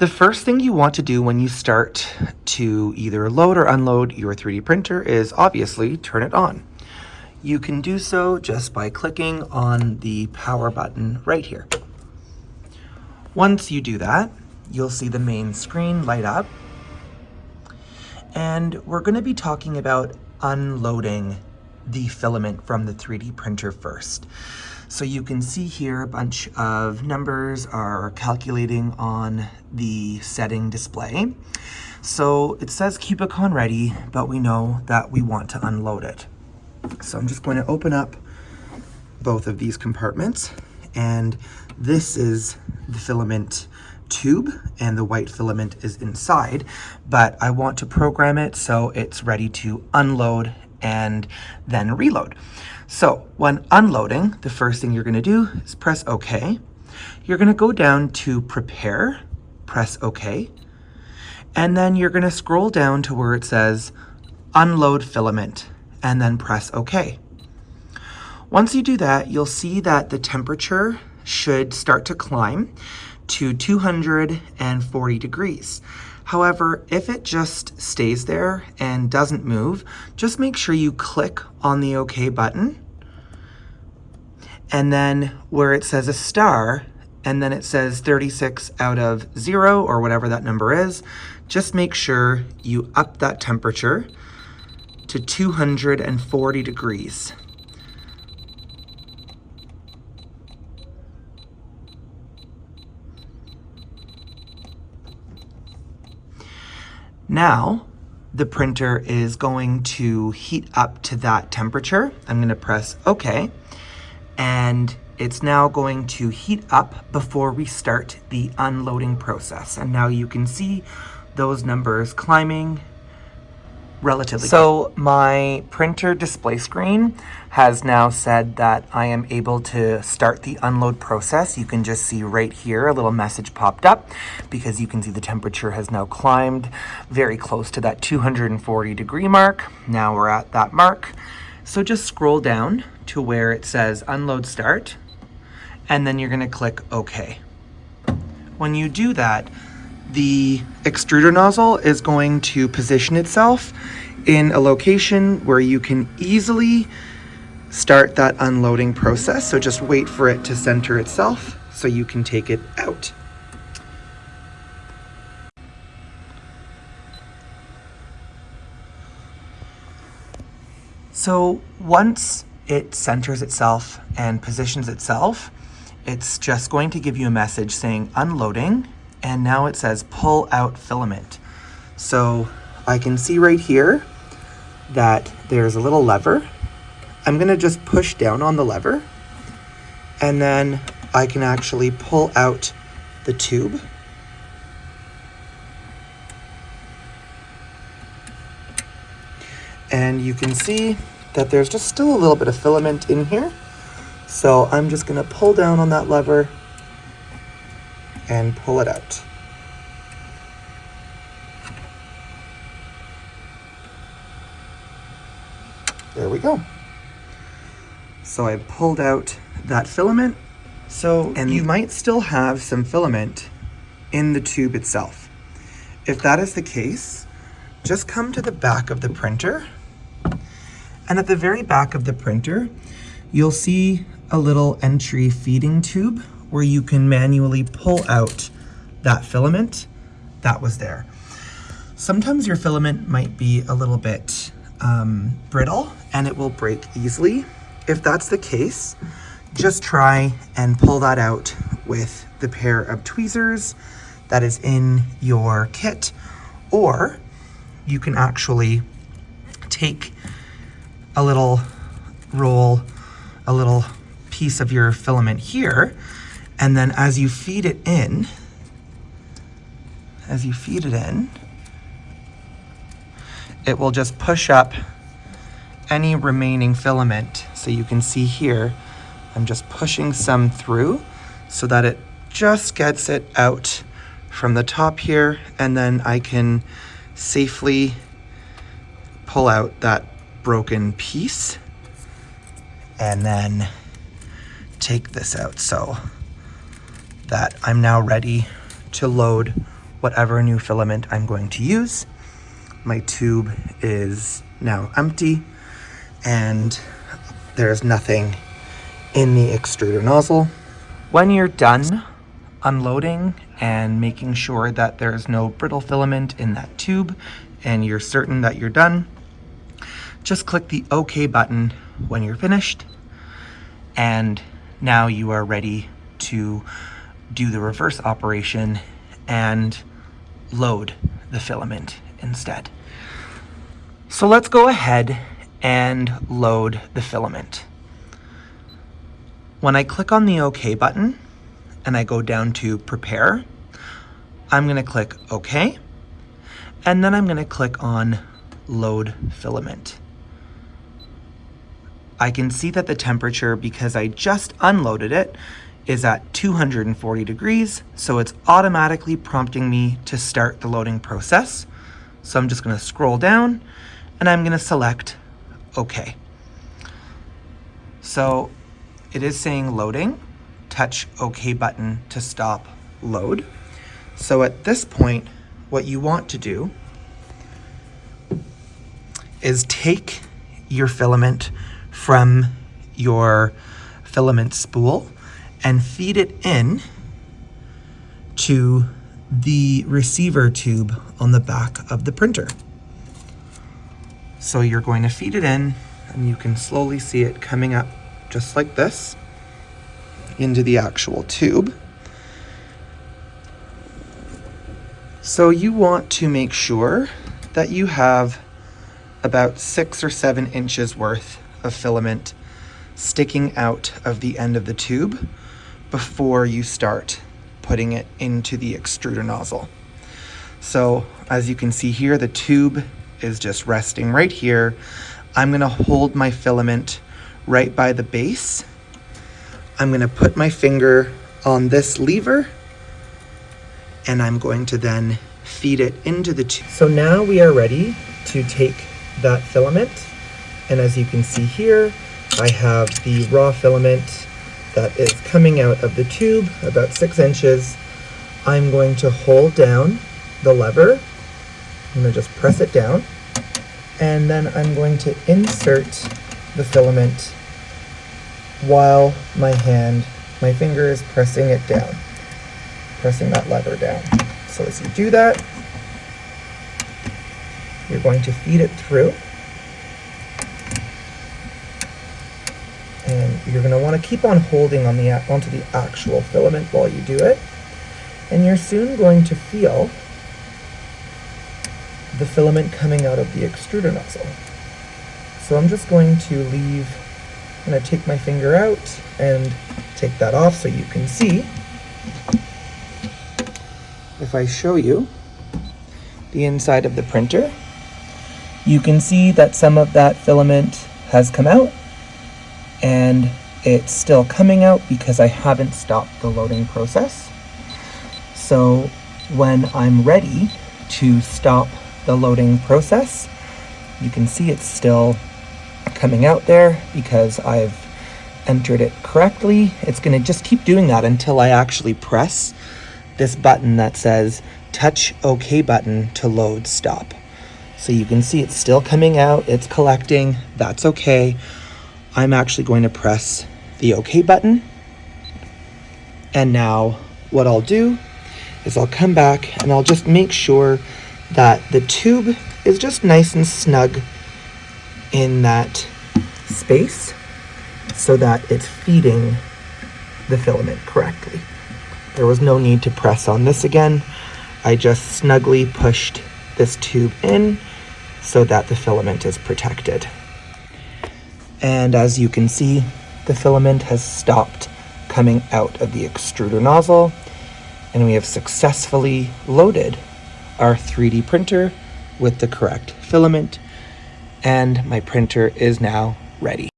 The first thing you want to do when you start to either load or unload your 3D printer is obviously turn it on. You can do so just by clicking on the power button right here. Once you do that, you'll see the main screen light up. And we're gonna be talking about unloading the filament from the 3D printer first. So you can see here a bunch of numbers are calculating on the setting display. So it says Cubicon ready, but we know that we want to unload it. So I'm just going to open up both of these compartments and this is the filament tube and the white filament is inside, but I want to program it so it's ready to unload and then reload. So when unloading, the first thing you're gonna do is press OK. You're gonna go down to prepare, press OK, and then you're gonna scroll down to where it says unload filament and then press OK. Once you do that, you'll see that the temperature should start to climb to 240 degrees. However, if it just stays there and doesn't move, just make sure you click on the OK button. And then where it says a star, and then it says 36 out of zero or whatever that number is, just make sure you up that temperature to 240 degrees. Now, the printer is going to heat up to that temperature. I'm gonna press OK, and it's now going to heat up before we start the unloading process. And now you can see those numbers climbing relatively So good. my printer display screen has now said that I am able to start the unload process. You can just see right here a little message popped up because you can see the temperature has now climbed very close to that 240 degree mark. Now we're at that mark. So just scroll down to where it says unload start and then you're gonna click OK. When you do that, the extruder nozzle is going to position itself in a location where you can easily start that unloading process. So just wait for it to center itself so you can take it out. So once it centers itself and positions itself, it's just going to give you a message saying unloading and now it says pull out filament. So I can see right here that there's a little lever. I'm gonna just push down on the lever and then I can actually pull out the tube. And you can see that there's just still a little bit of filament in here. So I'm just gonna pull down on that lever and pull it out. There we go. So I pulled out that filament. So, and you might still have some filament in the tube itself. If that is the case, just come to the back of the printer. And at the very back of the printer, you'll see a little entry feeding tube where you can manually pull out that filament that was there. Sometimes your filament might be a little bit um, brittle and it will break easily. If that's the case, just try and pull that out with the pair of tweezers that is in your kit, or you can actually take a little roll, a little piece of your filament here, and then as you feed it in, as you feed it in, it will just push up any remaining filament. So you can see here, I'm just pushing some through so that it just gets it out from the top here and then I can safely pull out that broken piece and then take this out so that I'm now ready to load whatever new filament I'm going to use. My tube is now empty and there's nothing in the extruder nozzle. When you're done unloading and making sure that there's no brittle filament in that tube and you're certain that you're done, just click the OK button when you're finished and now you are ready to do the reverse operation and load the filament instead. So let's go ahead and load the filament. When I click on the OK button and I go down to prepare, I'm gonna click OK, and then I'm gonna click on load filament. I can see that the temperature, because I just unloaded it, is at 240 degrees, so it's automatically prompting me to start the loading process. So I'm just gonna scroll down and I'm gonna select OK. So it is saying loading, touch OK button to stop load. So at this point, what you want to do is take your filament from your filament spool and feed it in to the receiver tube on the back of the printer. So you're going to feed it in and you can slowly see it coming up just like this into the actual tube. So you want to make sure that you have about six or seven inches worth of filament sticking out of the end of the tube before you start putting it into the extruder nozzle. So as you can see here, the tube is just resting right here. I'm gonna hold my filament right by the base. I'm gonna put my finger on this lever and I'm going to then feed it into the tube. So now we are ready to take that filament. And as you can see here, I have the raw filament that is coming out of the tube about six inches. I'm going to hold down the lever. I'm going to just press it down. And then I'm going to insert the filament while my hand, my finger is pressing it down, pressing that lever down. So as you do that, you're going to feed it through. And you're going to want to keep on holding on the onto the actual filament while you do it. And you're soon going to feel the filament coming out of the extruder nozzle. So I'm just going to leave, I'm going to take my finger out and take that off so you can see. If I show you the inside of the printer, you can see that some of that filament has come out and it's still coming out because I haven't stopped the loading process. So when I'm ready to stop the loading process, you can see it's still coming out there because I've entered it correctly. It's gonna just keep doing that until I actually press this button that says touch OK button to load stop. So you can see it's still coming out, it's collecting, that's okay. I'm actually going to press the OK button. And now what I'll do is I'll come back and I'll just make sure that the tube is just nice and snug in that space so that it's feeding the filament correctly. There was no need to press on this again. I just snugly pushed this tube in so that the filament is protected. And as you can see, the filament has stopped coming out of the extruder nozzle and we have successfully loaded our 3D printer with the correct filament and my printer is now ready.